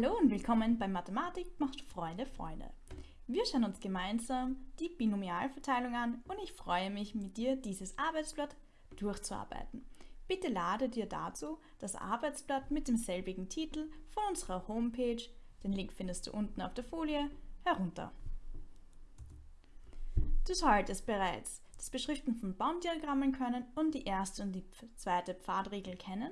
Hallo und willkommen bei Mathematik macht Freude, Freunde. Wir schauen uns gemeinsam die Binomialverteilung an und ich freue mich, mit dir dieses Arbeitsblatt durchzuarbeiten. Bitte lade dir dazu das Arbeitsblatt mit demselbigen Titel von unserer Homepage, den Link findest du unten auf der Folie, herunter. Du solltest bereits das Beschriften von Baumdiagrammen können und die erste und die zweite Pfadregel kennen.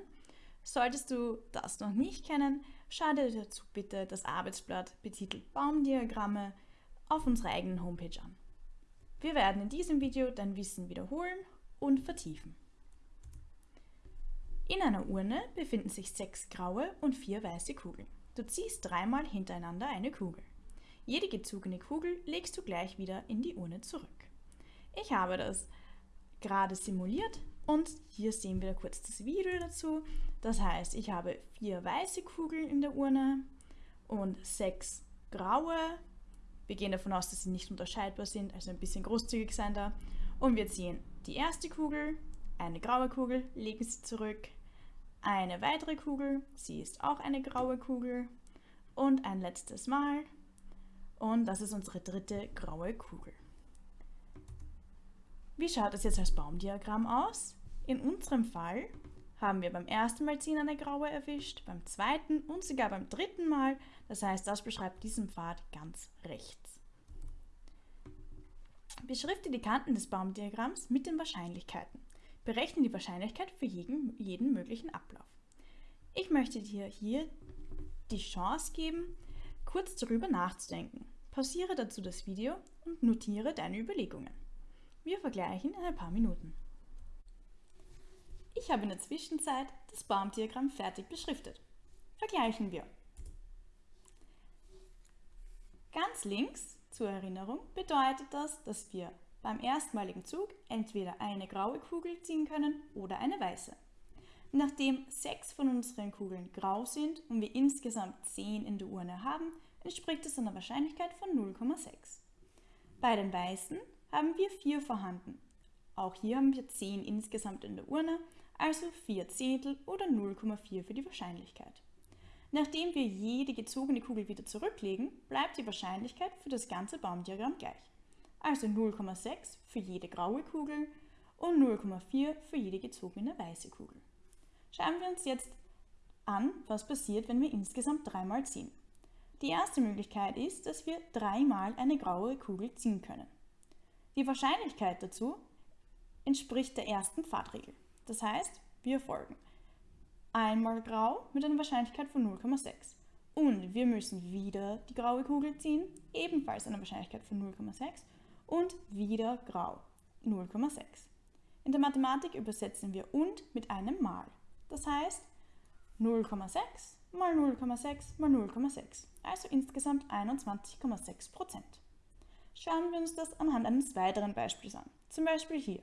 Solltest du das noch nicht kennen, schau dir dazu bitte das Arbeitsblatt betitelt Baumdiagramme auf unserer eigenen Homepage an. Wir werden in diesem Video dein Wissen wiederholen und vertiefen. In einer Urne befinden sich sechs graue und vier weiße Kugeln. Du ziehst dreimal hintereinander eine Kugel. Jede gezogene Kugel legst du gleich wieder in die Urne zurück. Ich habe das gerade simuliert und hier sehen wir kurz das Video dazu. Das heißt, ich habe vier weiße Kugeln in der Urne und sechs graue. Wir gehen davon aus, dass sie nicht unterscheidbar sind, also ein bisschen großzügig sein da. Und wir ziehen die erste Kugel, eine graue Kugel, legen sie zurück, eine weitere Kugel, sie ist auch eine graue Kugel und ein letztes Mal und das ist unsere dritte graue Kugel. Wie schaut es jetzt als Baumdiagramm aus? In unserem Fall haben wir beim ersten Mal ziehen eine graue erwischt, beim zweiten und sogar beim dritten Mal. Das heißt, das beschreibt diesen Pfad ganz rechts. Beschrifte die Kanten des Baumdiagramms mit den Wahrscheinlichkeiten. Berechne die Wahrscheinlichkeit für jeden, jeden möglichen Ablauf. Ich möchte dir hier die Chance geben, kurz darüber nachzudenken. Pausiere dazu das Video und notiere deine Überlegungen. Wir vergleichen in ein paar Minuten. Ich habe in der Zwischenzeit das Baumdiagramm fertig beschriftet. Vergleichen wir. Ganz links, zur Erinnerung, bedeutet das, dass wir beim erstmaligen Zug entweder eine graue Kugel ziehen können oder eine weiße. Nachdem sechs von unseren Kugeln grau sind und wir insgesamt zehn in der Urne haben, entspricht es einer Wahrscheinlichkeit von 0,6. Bei den weißen haben wir 4 vorhanden. Auch hier haben wir 10 insgesamt in der Urne, also 4 Zehntel oder 0,4 für die Wahrscheinlichkeit. Nachdem wir jede gezogene Kugel wieder zurücklegen, bleibt die Wahrscheinlichkeit für das ganze Baumdiagramm gleich. Also 0,6 für jede graue Kugel und 0,4 für jede gezogene weiße Kugel. Schauen wir uns jetzt an, was passiert, wenn wir insgesamt dreimal ziehen. Die erste Möglichkeit ist, dass wir dreimal eine graue Kugel ziehen können. Die Wahrscheinlichkeit dazu entspricht der ersten Pfadregel. Das heißt, wir folgen einmal grau mit einer Wahrscheinlichkeit von 0,6. Und wir müssen wieder die graue Kugel ziehen, ebenfalls eine Wahrscheinlichkeit von 0,6 und wieder grau, 0,6. In der Mathematik übersetzen wir und mit einem Mal. Das heißt 0,6 mal 0,6 mal 0,6, also insgesamt 21,6 Prozent. Schauen wir uns das anhand eines weiteren Beispiels an. Zum Beispiel hier.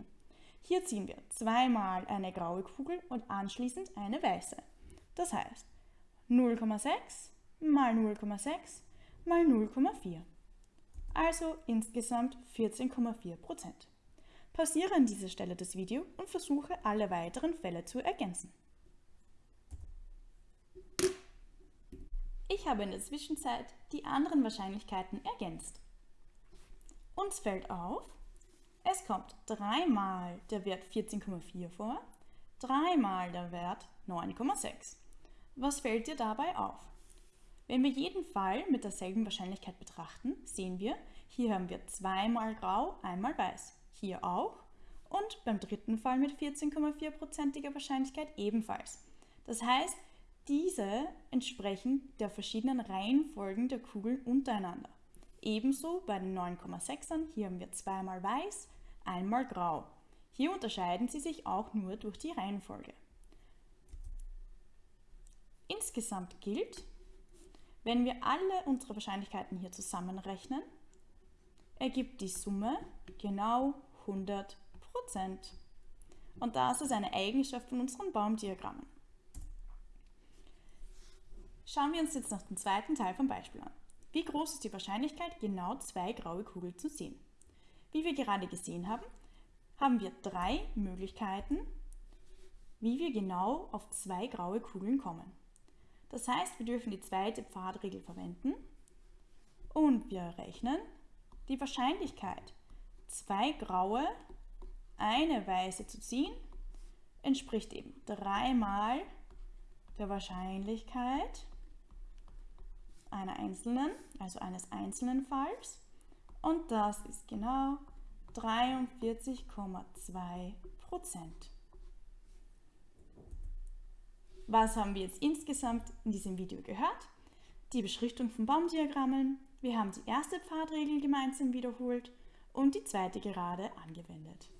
Hier ziehen wir zweimal eine graue Kugel und anschließend eine weiße. Das heißt 0,6 mal 0,6 mal 0,4. Also insgesamt 14,4 Prozent. Pausiere an dieser Stelle das Video und versuche alle weiteren Fälle zu ergänzen. Ich habe in der Zwischenzeit die anderen Wahrscheinlichkeiten ergänzt. Uns fällt auf, es kommt dreimal der Wert 14,4 vor, dreimal der Wert 9,6. Was fällt dir dabei auf? Wenn wir jeden Fall mit derselben Wahrscheinlichkeit betrachten, sehen wir, hier haben wir zweimal grau, einmal weiß. Hier auch und beim dritten Fall mit 14,4%iger Wahrscheinlichkeit ebenfalls. Das heißt, diese entsprechen der verschiedenen Reihenfolgen der Kugeln untereinander. Ebenso bei den 9,6ern, hier haben wir zweimal weiß, einmal grau. Hier unterscheiden sie sich auch nur durch die Reihenfolge. Insgesamt gilt, wenn wir alle unsere Wahrscheinlichkeiten hier zusammenrechnen, ergibt die Summe genau 100%. Und das ist eine Eigenschaft von unseren Baumdiagrammen. Schauen wir uns jetzt noch den zweiten Teil vom Beispiel an. Wie groß ist die Wahrscheinlichkeit, genau zwei graue Kugeln zu sehen? Wie wir gerade gesehen haben, haben wir drei Möglichkeiten, wie wir genau auf zwei graue Kugeln kommen. Das heißt, wir dürfen die zweite Pfadregel verwenden und wir rechnen die Wahrscheinlichkeit, zwei graue, eine weiße zu ziehen, entspricht eben dreimal der Wahrscheinlichkeit einer einzelnen, also eines einzelnen Falls. Und das ist genau 43,2 Prozent. Was haben wir jetzt insgesamt in diesem Video gehört? Die Beschriftung von Baumdiagrammen, wir haben die erste Pfadregel gemeinsam wiederholt und die zweite gerade angewendet.